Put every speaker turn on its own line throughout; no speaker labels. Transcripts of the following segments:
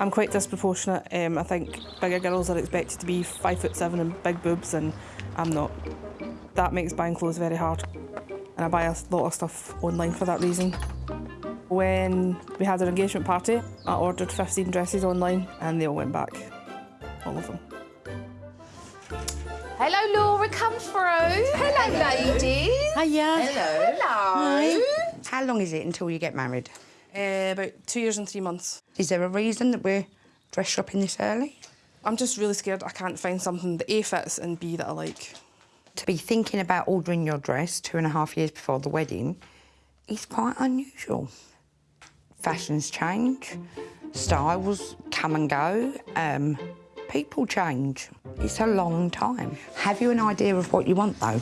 I'm quite disproportionate. Um, I think bigger girls are expected to be five foot seven and big boobs, and I'm not. That makes buying clothes very hard, and I buy a lot of stuff online for that reason. When we had our engagement party, I ordered 15 dresses online, and they all went back, all of them.
Hello, Laura, come through. Hello, ladies.
Hiya.
Hello. Hello.
How long is it until you get married?
Uh, about two years and three months.
Is there a reason that we're dress shopping this early?
I'm just really scared I can't find something that A fits and B that I like.
To be thinking about ordering your dress two and a half years before the wedding is quite unusual. Fashions change, styles come and go, um, people change. It's a long time. Have you an idea of what you want, though?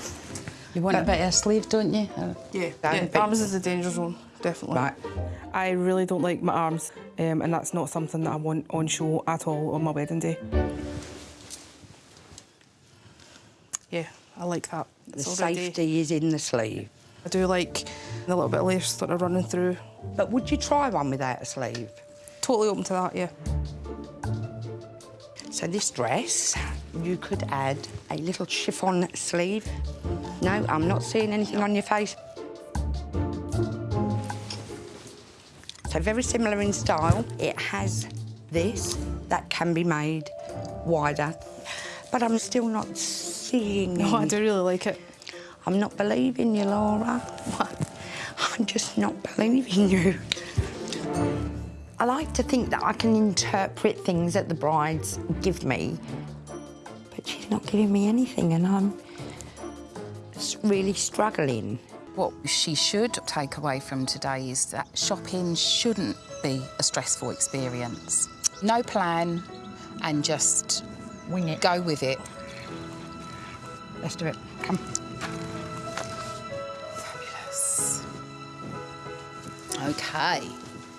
You want a bit of a sleeve, don't you? Uh,
Yeah,
That
yeah
would be-
arms is the danger zone, definitely.
Right.
I really don't like my arms, um, and that's not something that I want on show at all on my wedding day. Yeah, I like that.
The
It's already-
safety is in the sleeve.
I do like the little bit of lace sort of running through.
But would you try one without a sleeve?
Totally open to that, yeah.
So this dress, you could add a little chiffon sleeve. No, I'm not seeing anything on your face. So very similar in style. It has this that can be made wider, but I'm still not seeing.
No, I do really like it.
I'm not believing you, Laura. I'm just not believing you. I like to think that I can interpret things that the brides give me, but she's not giving me anything, and I'm really struggling.
What she should take away from today is that shopping shouldn't be a stressful experience. No plan and just
Wing it.
go with it.
Let's do it. Come. Fabulous.
Okay.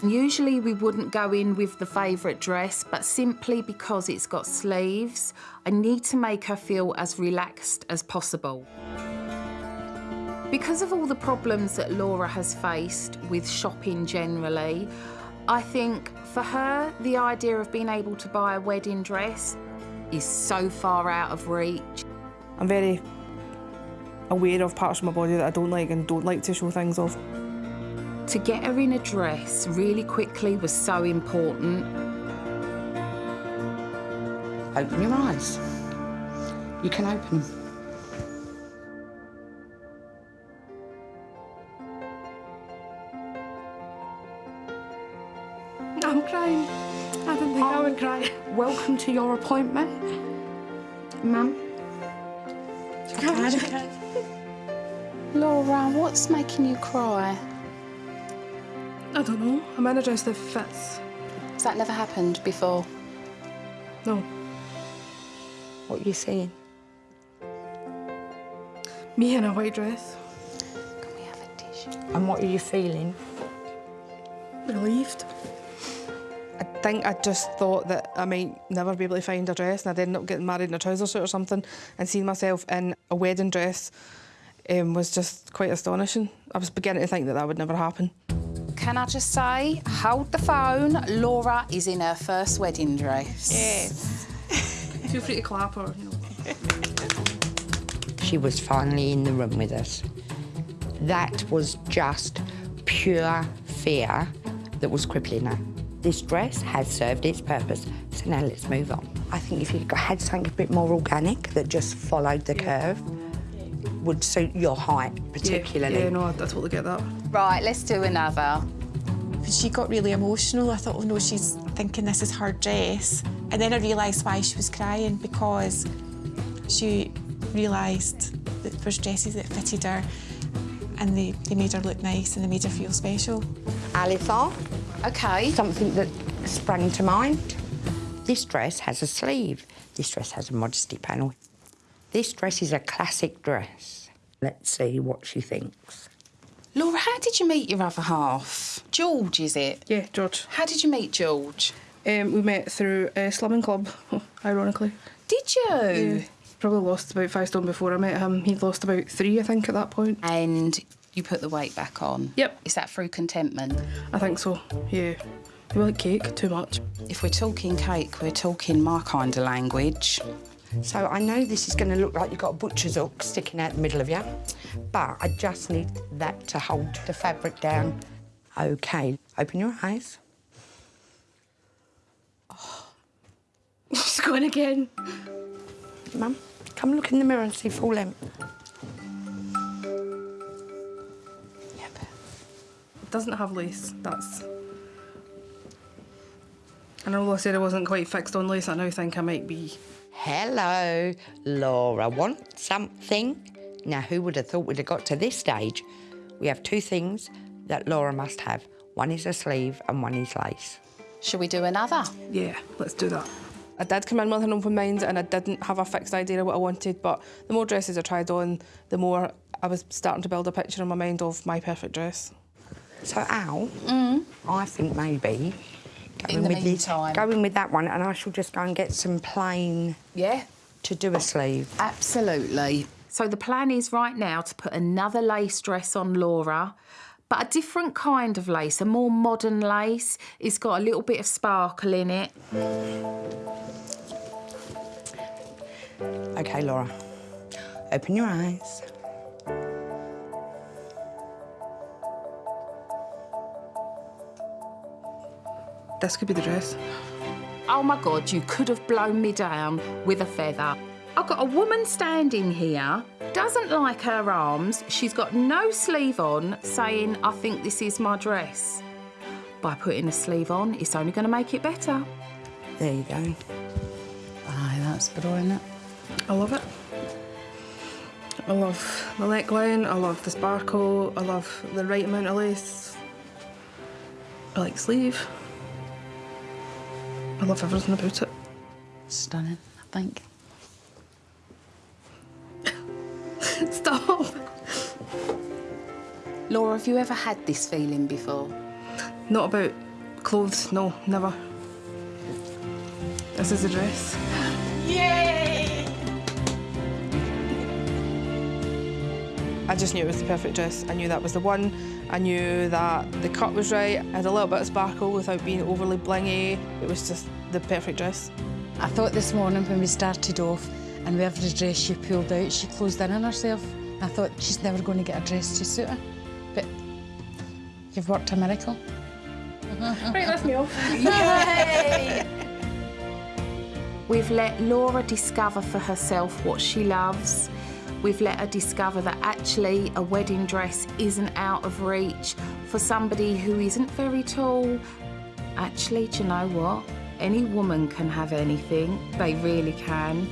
Usually we wouldn't go in with the favourite dress, but simply because it's got sleeves, I need to make her feel as relaxed as possible. Because of all the problems that Laura has faced with shopping generally, I think for her, the idea of being able to buy a wedding dress is so far out of reach.
I'm very aware of parts of my body that I don't like and don't like to show things off.
To get her in a dress really quickly was so important.
Open your eyes. You can open them. Welcome to your appointment, Mum.
Laura, what's making you cry?
I don't know. I'm in a dress that fits.
Has that never happened before?
No.
What are you saying?
Me in a white dress.
Can we have a tissue?
And what are you feeling?
Relieved. I think I just thought that I might never be able to find a dress and I'd end up getting married in a trouser suit or something and seeing myself in a wedding dress um, was just quite astonishing. I was beginning to think that that would never happen.
Can I just say, hold the phone. Laura is in her first wedding dress.
Yes. Feel free to clap or, you know.
She was finally in the room with us. That was just pure fear that was crippling her. This dress has served its purpose, so now let's move on. I think if you had something a bit more organic that just followed the curve, would suit your height particularly.
Yeah, yeah, no, I, I totally get that.
Right, let's do another.
She got really emotional. I thought, oh no, she's thinking this is her dress. And then I realised why she was crying because she realised that there was dresses that fitted her and they, they made her look nice and they made her feel special.
Alisa,
Okay.
something that sprang to mind. This dress has a sleeve. This dress has a modesty panel. This dress is a classic dress. Let's see what she thinks.
Laura, how did you meet your other half? George, is it?
Yeah, George.
How did you meet George?
Um, we met through a slumming club, ironically.
Did you?
Yeah. Probably lost about five stone before I met him. He'd lost about three, I think, at that point.
And you put the weight back on?
Yep.
Is that through contentment?
I think so, yeah. You like cake? Too much.
If we're talking cake, we're talking my kind of language.
So I know this is going to look like you've got a butcher's hook sticking out the middle of you, but I just need that to hold the fabric down. OK, open your eyes.
She's going again.
Mum, come look in the mirror and see full length.
Doesn't have lace. That's. And although I said I wasn't quite fixed on lace, I now think I might be.
Hello, Laura. Want something? Now, who would have thought we'd have got to this stage? We have two things that Laura must have. One is a sleeve and one is lace.
Shall we do another?
Yeah, let's do that. I did come in with an open mind and I didn't have a fixed idea of what I wanted, but the more dresses I tried on, the more I was starting to build a picture in my mind of my perfect dress.
So, Al, mm. I think maybe going
In the
with this,
meantime.
going with that one, and I shall just go and get some plain
Yeah.
to do a sleeve.
Absolutely.
So the plan is right now to put another lace dress on Laura, but a different kind of lace, a more modern lace. It's got a little bit of sparkle in it.
OK, Laura, open your eyes.
This could be the dress.
Oh my God, you could have blown me down with a feather. I've got a woman standing here, doesn't like her arms, she's got no sleeve on, saying, I think this is my dress. By putting a sleeve on, it's only going to make it better.
There you go.
Aye, that's brilliant.
I love it. I love the neckline, I love the sparkle, I love the right amount of lace. I like sleeve. I love everything about it.
Stunning, I think.
Stop!
Laura, have you ever had this feeling before?
Not about clothes, no, never. This is the dress. I just knew it was the perfect dress. I knew that was the one. I knew that the cut was right. It had a little bit of sparkle without being overly blingy. It was just the perfect dress.
I thought this morning when we started off and whatever dress she pulled out, she closed in on herself. I thought she's never going to get a dress to suit her. But you've worked a miracle.
Right, that's me off.
We've let Laura discover for herself what she loves. We've let her discover that actually a wedding dress isn't out of reach for somebody who isn't very tall. Actually, do you know what? Any woman can have anything, they really can.